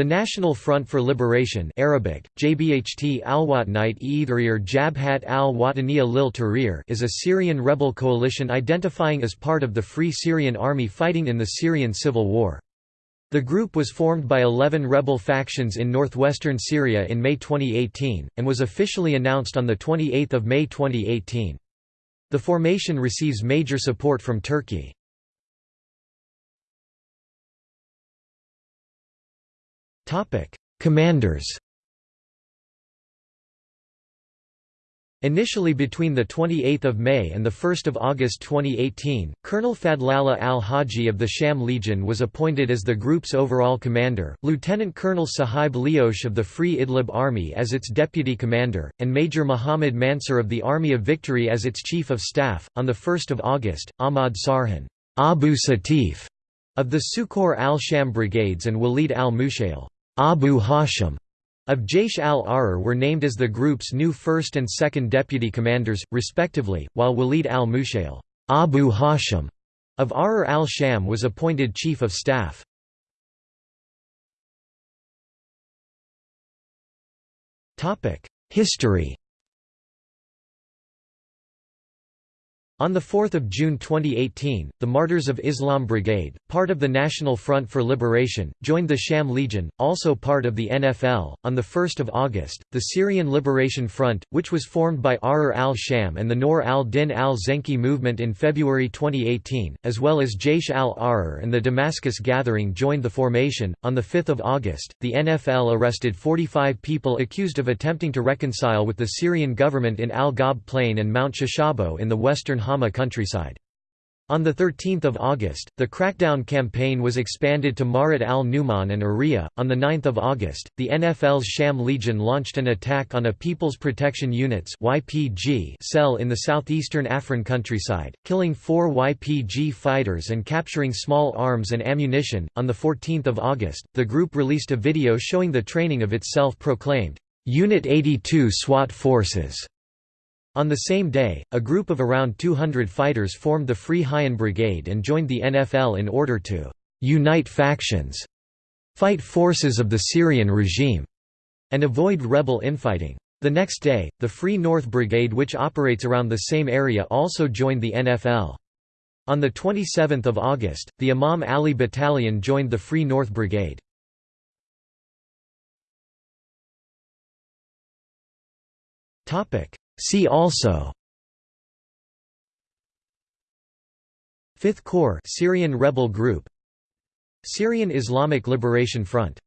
The National Front for Liberation Arabic, Jbht Jabhat lil is a Syrian rebel coalition identifying as part of the Free Syrian Army fighting in the Syrian civil war. The group was formed by 11 rebel factions in northwestern Syria in May 2018, and was officially announced on 28 May 2018. The formation receives major support from Turkey. Commanders Initially between 28 May and 1 August 2018, Colonel Fadlallah al-Haji of the Sham Legion was appointed as the group's overall commander, Lieutenant Colonel Sahib Liosh of the Free Idlib Army as its deputy commander, and Major Muhammad Mansur of the Army of Victory as its chief of staff. On 1 August, Ahmad Sarhan Abu Satif of the Sukhor al-Sham brigades and Walid al-Mushail Abu Hashim of Jaish al-Ahrar were named as the group's new first and second deputy commanders, respectively, while Walid al-Mushail Abu Hashim of Ahrar al-Sham was appointed chief of staff. History On 4 June 2018, the Martyrs of Islam Brigade, part of the National Front for Liberation, joined the Sham Legion, also part of the NFL. On 1 August, the Syrian Liberation Front, which was formed by Ahrar al-Sham and the Noor al-Din al-Zenki movement in February 2018, as well as Jaish al-Ahrar and the Damascus Gathering joined the formation. On 5 August, the NFL arrested 45 people accused of attempting to reconcile with the Syrian government in Al-Ghab Plain and Mount Shashabo in the western Countryside. On 13 August, the crackdown campaign was expanded to Marat al-Numan and Ariha. On 9 August, the NFL's Sham Legion launched an attack on a People's Protection Units cell in the southeastern Afrin countryside, killing four YPG fighters and capturing small arms and ammunition. On 14 August, the group released a video showing the training of its self-proclaimed Unit 82 SWAT forces on the same day, a group of around 200 fighters formed the Free Hayyan Brigade and joined the NFL in order to «unite factions», fight forces of the Syrian regime, and avoid rebel infighting. The next day, the Free North Brigade which operates around the same area also joined the NFL. On 27 August, the Imam Ali Battalion joined the Free North Brigade. See also Fifth Corps Syrian rebel group Syrian Islamic Liberation Front